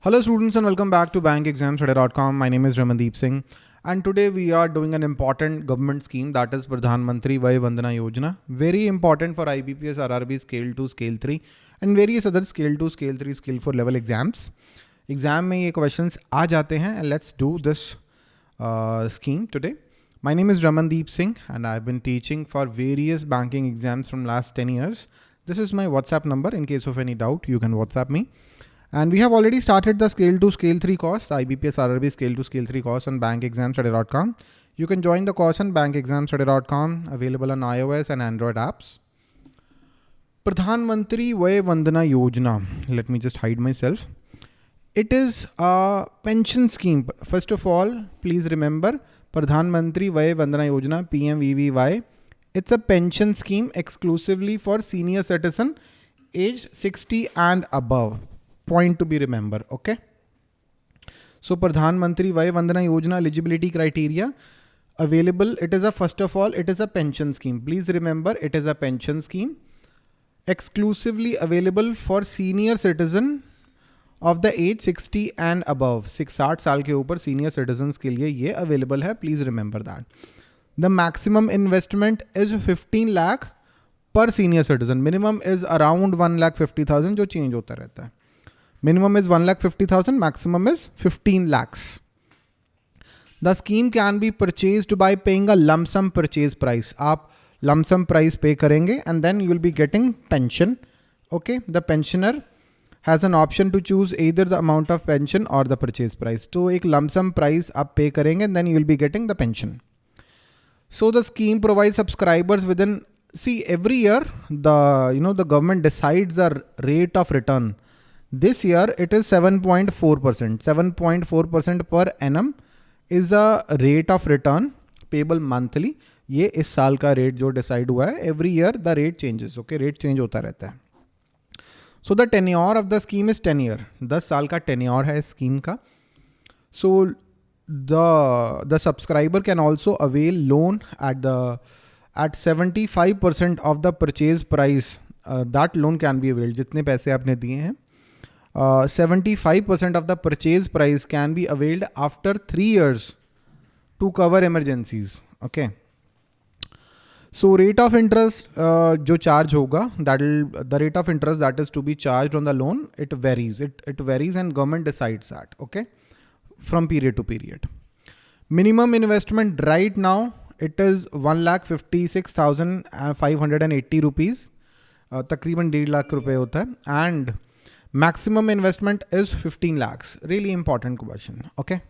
Hello students and welcome back to bankexamstudy.com. My name is Ramandeep Singh and today we are doing an important government scheme that is Pradhan Mantri Vay Vandana Yojana. Very important for IBPS RRB scale 2, scale 3 and various other scale 2, scale 3, scale 4 level exams. Exam में ये questions आ जाते हैं and let's do this uh, scheme today. My name is Ramandeep Singh and I've been teaching for various banking exams from last 10 years. This is my WhatsApp number. In case of any doubt, you can WhatsApp me. And we have already started the scale 2 scale 3 course, the IBPS RRB scale 2 scale 3 course on bankexamstudy.com. You can join the course on bankexamstudy.com, available on iOS and Android apps. Pradhan Mantri Vay Vandana Yojana. Let me just hide myself. It is a pension scheme. First of all, please remember Pradhan Mantri Vay Vandana Yojana, PMVVY. It's a pension scheme exclusively for senior citizen aged 60 and above point to be remember okay so Pradhan Mantri Vaya Vandana Yojana eligibility criteria available it is a first of all it is a pension scheme please remember it is a pension scheme exclusively available for senior citizen of the age 60 and above six साठ साल के ऊपर senior citizen के लिए ये available है please remember that the maximum investment is 15 lakh पर senior citizen minimum is around 1 lakh 50,000 जो चेंज होता रहता है Minimum is 1 lakh 50,000, maximum is 15 lakhs. The scheme can be purchased by paying a lump sum purchase price. आप lump sum price pay करेंगे and then you will be getting pension. Okay, the pensioner has an option to choose either the amount of pension or the purchase price. तो एक lump sum price आप pay करेंगे and then you will be getting the pension. So the scheme provides subscribers within see every year the you know the government decides the rate of return This year, it is 7.4%. 7.4% per annum is a rate of return payable monthly. ये इस साल का rate जो decide हुआ है every year the rate changes okay rate change होता रहता है। So the tenure of the scheme is ten year दस साल का टेन्योर है स्कीम का। So the the subscriber can also avail loan at the at seventy five percent of the purchase price that loan can be availed जितने पैसे आपने दिए हैं 75% of the purchase price can be availed after three years to cover emergencies. Okay. So rate of interest uh, जो charge होगा that will the rate of interest that is to be charged on the loan it varies it it varies and government decides that okay from period to period. Minimum investment right now it is one lakh fifty six thousand five hundred and eighty rupees uh, तकरीबन डेढ़ लाख रुपए होता है and Maximum investment is 15 lakhs. Really important question. Okay.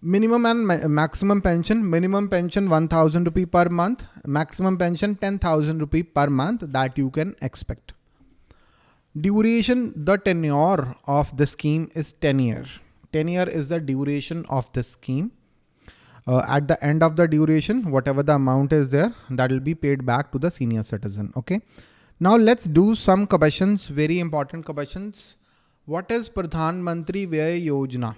Minimum and ma maximum pension. Minimum pension 1000 rupee per month. Maximum pension 10,000 rupee per month that you can expect. Duration, the tenure of the scheme is 10 year. 10 year is the duration of the scheme. Uh, at the end of the duration, whatever the amount is there, that will be paid back to the senior citizen. Okay. Now let's do some questions, very important questions. What is Pradhan Mantri Vyay Yojana?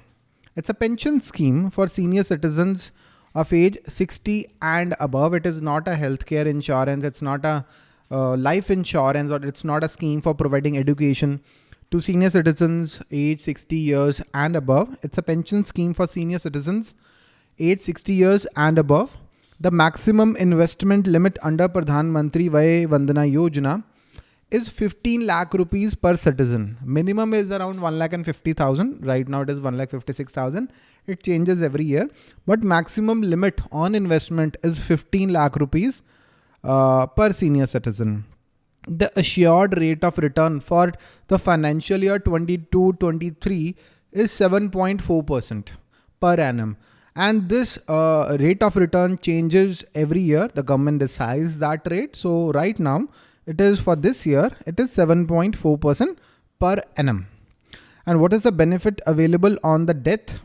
It's a pension scheme for senior citizens of age 60 and above. It is not a healthcare insurance. It's not a uh, life insurance or it's not a scheme for providing education to senior citizens age 60 years and above. It's a pension scheme for senior citizens age 60 years and above. The maximum investment limit under Pradhan Mantri Vay Vandana Yojana is 15 lakh rupees per citizen. Minimum is around 1 lakh and 50,000. Right now it is 1 lakh 56,000. It changes every year, but maximum limit on investment is 15 lakh rupees uh, per senior citizen. The assured rate of return for the financial year 22-23 is 7.4% per annum. And this uh, rate of return changes every year. The government decides that rate. So right now, it is for this year, it is 7.4% per annum. And what is the benefit available on the death?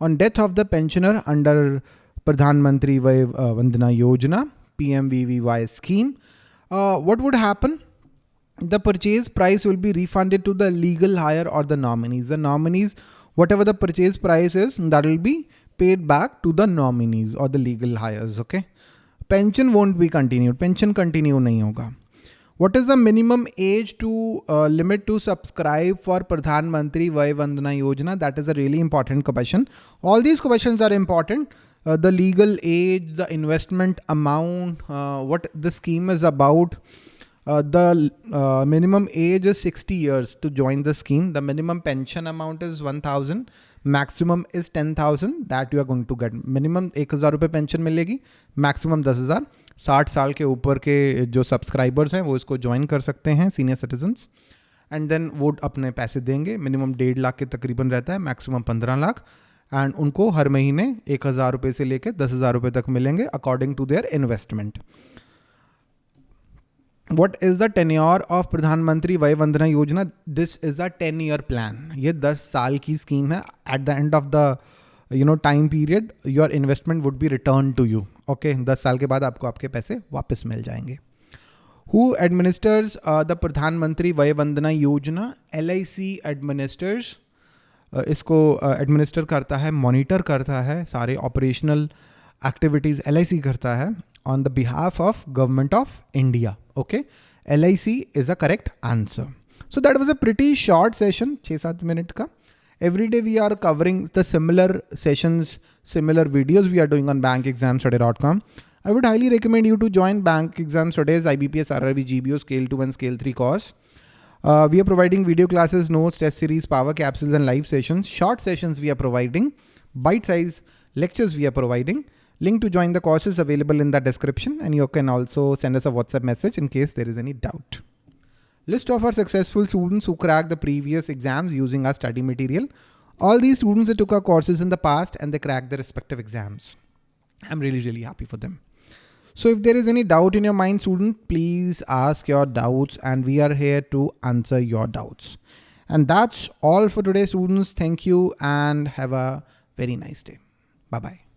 On death of the pensioner under Pradhan Mantri uh, Vandana Yojana, PMVVY scheme, uh, what would happen? The purchase price will be refunded to the legal hire or the nominees. The nominees, whatever the purchase price is, that will be paid back to the nominees or the legal hires. Okay. Pension won't be continued. Pension continue nahi hoga. What is the minimum age to uh, limit to subscribe for Pradhan Mantri Vay Vandana Yojana? That is a really important question. All these questions are important. Uh, the legal age, the investment amount, uh, what the scheme is about. Uh, the uh, minimum age is 60 years to join the scheme. The minimum pension amount is 1000. Maximum is 10,000 that you are going to get. Minimum 1000 रुपए pension मिलेगी. Maximum दस हज़ार साठ साल के ऊपर के जो सब्सक्राइबर्स हैं वो इसको ज्वाइन कर सकते हैं सीनियर सिटीजन्स एंड देन वो अपने पैसे देंगे मिनिमम डेढ़ लाख के तकरीबन रहता है मैक्सिमम पंद्रह लाख एंड उनको हर महीने एक हज़ार रुपये से लेकर दस हज़ार रुपये तक मिलेंगे according to their investment what is the tenure of Pradhan Mantri Vaya Vandana Yojana this is a ten year plan ये दस साल की स्कीम है. At the end of the you know time period your investment would be return to you okay दस साल के बाद आपको आपके पैसे वापस मिल जाएँगे. Who administers the Pradhan Mantri Vaya Vandana Yojana L I C administers इसको एडमिनिस्टर uh, करता है मॉनिटर करता है सारे operational activities L I C करता है. on the behalf of government of India. Okay. LIC is a correct answer. So that was a pretty short session, 6-7 minute ka. Every day we are covering the similar sessions, similar videos we are doing on bankexamstudy.com. I would highly recommend you to join Bank Exam Studies, IBPS, RRB, GBO, Scale 2 and Scale 3 course. Uh, we are providing video classes, notes, test series, power capsules and live sessions. Short sessions we are providing, bite size lectures we are providing. Link to join the course is available in the description and you can also send us a WhatsApp message in case there is any doubt. List of our successful students who cracked the previous exams using our study material. All these students that took our courses in the past and they cracked their respective exams. I'm really, really happy for them. So if there is any doubt in your mind, student, please ask your doubts and we are here to answer your doubts. And that's all for today, students. Thank you and have a very nice day. Bye-bye.